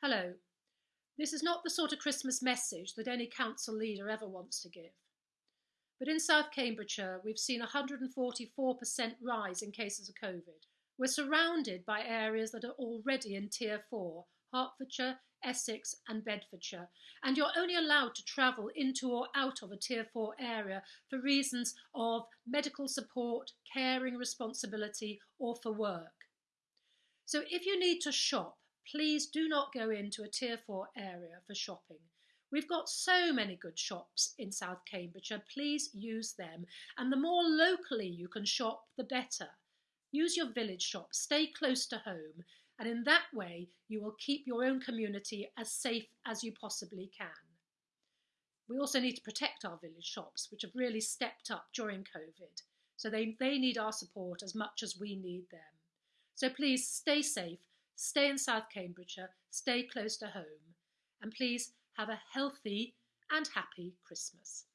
Hello. This is not the sort of Christmas message that any council leader ever wants to give. But in South Cambridgeshire, we've seen a 144% rise in cases of COVID. We're surrounded by areas that are already in Tier 4 Hertfordshire, Essex, and Bedfordshire, and you're only allowed to travel into or out of a Tier 4 area for reasons of medical support, caring responsibility, or for work. So if you need to shop, please do not go into a Tier 4 area for shopping. We've got so many good shops in South Cambridgeshire, please use them. And the more locally you can shop, the better. Use your village shop, stay close to home, and in that way you will keep your own community as safe as you possibly can. We also need to protect our village shops, which have really stepped up during COVID. So they, they need our support as much as we need them. So please stay safe stay in South Cambridgeshire, stay close to home, and please have a healthy and happy Christmas.